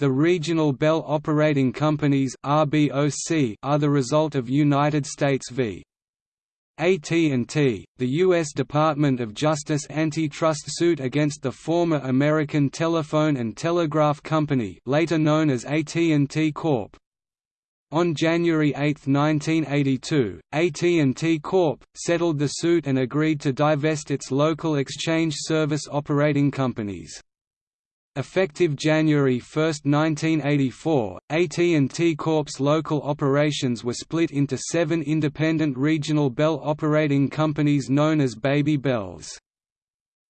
The regional Bell operating companies are the result of United States v. AT&T, the U.S. Department of Justice antitrust suit against the former American Telephone and Telegraph Company later known as AT&T Corp. On January 8, 1982, AT&T Corp. settled the suit and agreed to divest its local exchange service operating companies. Effective January 1, 1984, AT&T Corp's local operations were split into seven independent regional Bell operating companies known as Baby Bells.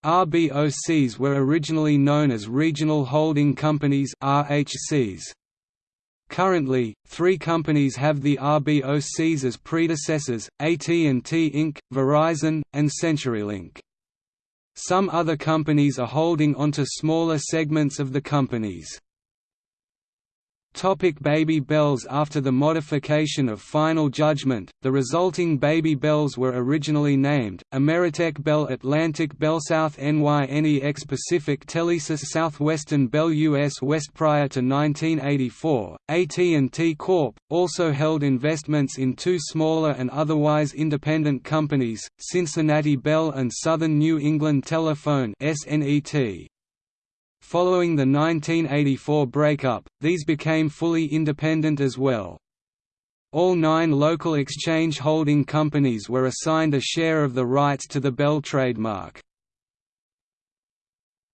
RBOCs were originally known as Regional Holding Companies RHCs. Currently, three companies have the RBOCs as predecessors, AT&T Inc., Verizon, and CenturyLink. Some other companies are holding onto smaller segments of the companies. Topic Baby Bells After the modification of Final Judgment, the resulting Baby Bells were originally named, Ameritech Bell Atlantic Bell South NYNEX Pacific Telesis Southwestern Bell US West Prior to 1984, AT&T Corp. also held investments in two smaller and otherwise independent companies, Cincinnati Bell and Southern New England Telephone SNET. Following the 1984 breakup, these became fully independent as well. All nine local exchange holding companies were assigned a share of the rights to the Bell trademark.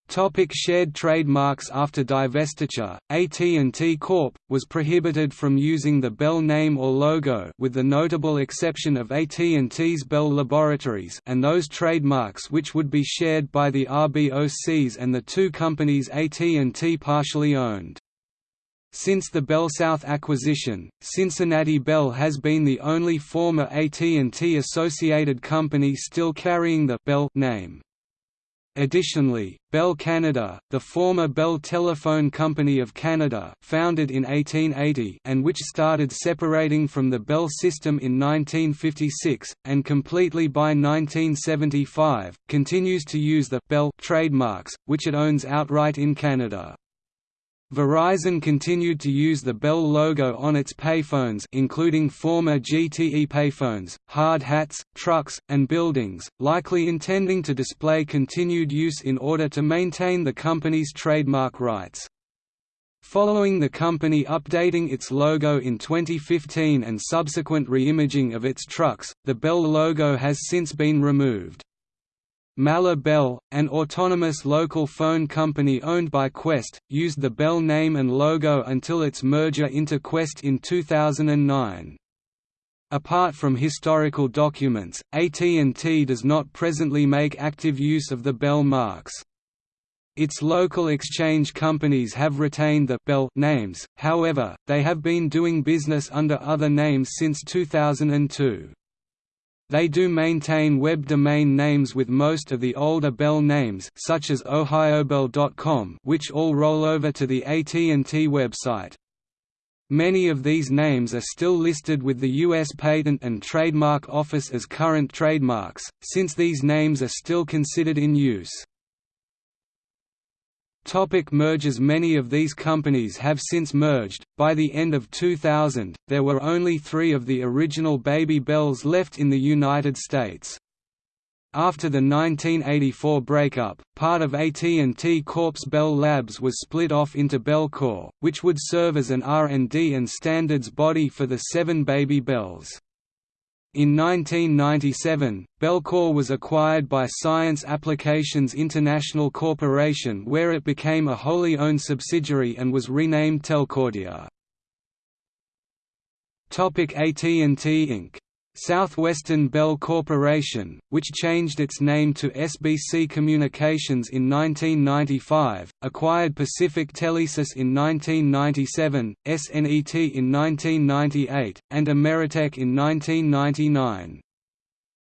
Topic shared trademarks After divestiture, AT&T Corp. was prohibited from using the Bell name or logo with the notable exception of AT&T's Bell Laboratories and those trademarks which would be shared by the RBOCs and the two companies AT&T partially owned. Since the Bell South acquisition, Cincinnati Bell has been the only former AT&T associated company still carrying the Bell name. Additionally, Bell Canada, the former Bell Telephone Company of Canada founded in 1880 and which started separating from the Bell system in 1956, and completely by 1975, continues to use the «Bell» trademarks, which it owns outright in Canada. Verizon continued to use the Bell logo on its payphones including former GTE payphones, hard hats, trucks, and buildings, likely intending to display continued use in order to maintain the company's trademark rights. Following the company updating its logo in 2015 and subsequent reimaging of its trucks, the Bell logo has since been removed. Malheur Bell, an autonomous local phone company owned by Qwest, used the Bell name and logo until its merger into Qwest in 2009. Apart from historical documents, AT&T does not presently make active use of the Bell marks. Its local exchange companies have retained the Bell names, however, they have been doing business under other names since 2002. They do maintain web domain names with most of the older Bell names such as ohiobell.com which all roll over to the AT&T website. Many of these names are still listed with the U.S. Patent and Trademark Office as current trademarks, since these names are still considered in use. Topic mergers Many of these companies have since merged. By the end of 2000, there were only three of the original Baby Bells left in the United States. After the 1984 breakup, part of AT&T Corp's Bell Labs was split off into Bellcore, which would serve as an R&D and standards body for the seven Baby Bells. In 1997, Bellcore was acquired by Science Applications International Corporation where it became a wholly owned subsidiary and was renamed Telcordia. AT&T Inc. Southwestern Bell Corporation, which changed its name to SBC Communications in 1995, acquired Pacific Telesis in 1997, SNET in 1998, and Ameritech in 1999.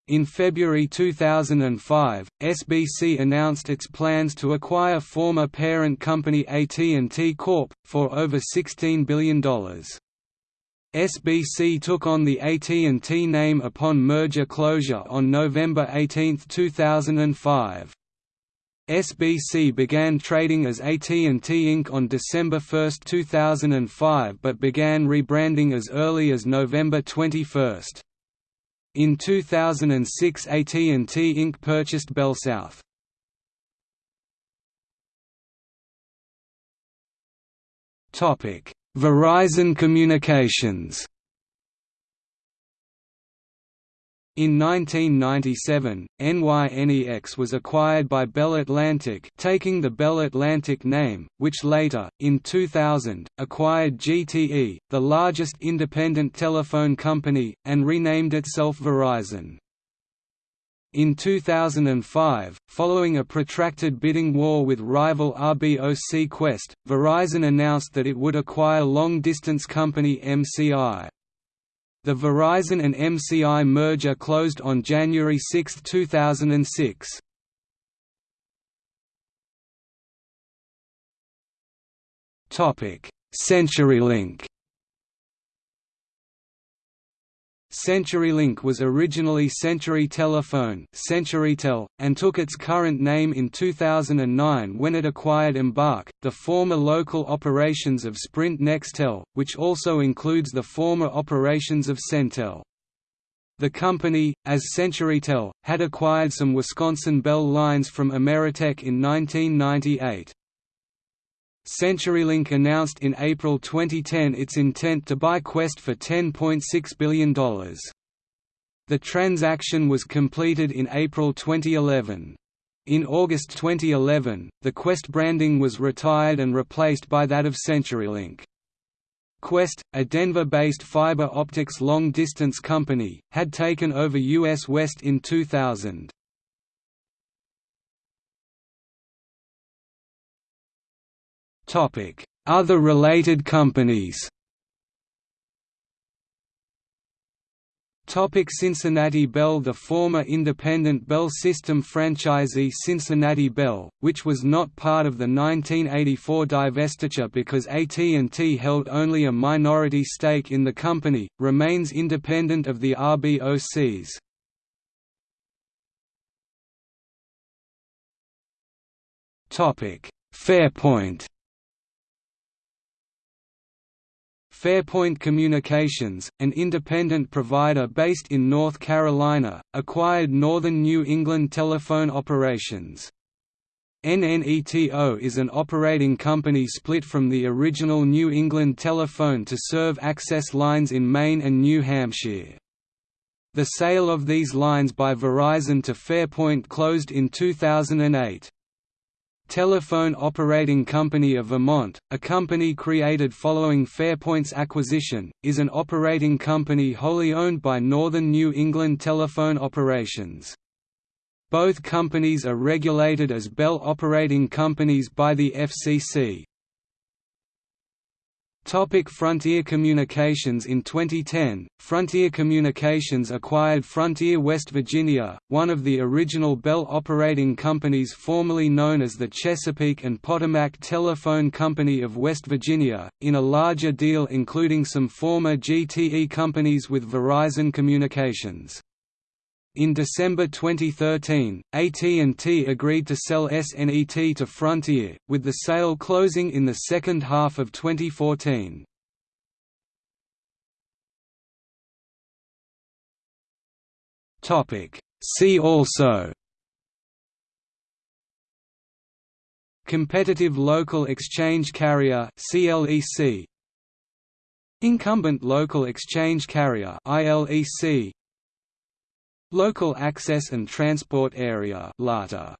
In February 2005, SBC announced its plans to acquire former parent company AT&T Corp. for over $16 billion. SBC took on the AT&T name upon merger closure on November 18, 2005. SBC began trading as AT&T Inc. on December 1, 2005 but began rebranding as early as November 21. In 2006 AT&T Inc. purchased BellSouth. Verizon Communications In 1997, NYNEX was acquired by Bell Atlantic taking the Bell Atlantic name, which later, in 2000, acquired GTE, the largest independent telephone company, and renamed itself Verizon. In 2005, following a protracted bidding war with rival RBOC Qwest, Verizon announced that it would acquire long-distance company MCI. The Verizon and MCI merger closed on January 6, 2006. Topic: CenturyLink CenturyLink was originally Century Telephone CenturyTel, and took its current name in 2009 when it acquired Embarq, the former local operations of Sprint Nextel, which also includes the former operations of Centel. The company, as CenturyTel, had acquired some Wisconsin Bell lines from Ameritech in 1998. CenturyLink announced in April 2010 its intent to buy Qwest for $10.6 billion. The transaction was completed in April 2011. In August 2011, the Qwest branding was retired and replaced by that of CenturyLink. Qwest, a Denver-based fiber optics long-distance company, had taken over US West in 2000. Other related companies Topic. Cincinnati Bell The former independent Bell System franchisee Cincinnati Bell, which was not part of the 1984 divestiture because AT&T held only a minority stake in the company, remains independent of the RBOCs. Fairpoint Fairpoint Communications, an independent provider based in North Carolina, acquired Northern New England telephone operations. NNETO is an operating company split from the original New England Telephone to serve access lines in Maine and New Hampshire. The sale of these lines by Verizon to Fairpoint closed in 2008. Telephone Operating Company of Vermont, a company created following Fairpoint's acquisition, is an operating company wholly owned by Northern New England Telephone Operations. Both companies are regulated as Bell Operating Companies by the FCC. Topic Frontier Communications In 2010, Frontier Communications acquired Frontier West Virginia, one of the original Bell operating companies formerly known as the Chesapeake and Potomac Telephone Company of West Virginia, in a larger deal including some former GTE companies with Verizon Communications. In December 2013, AT&T agreed to sell SNET to Frontier, with the sale closing in the second half of 2014. See also Competitive Local Exchange Carrier Incumbent Local Exchange Carrier ILEC Local Access and Transport Area LATA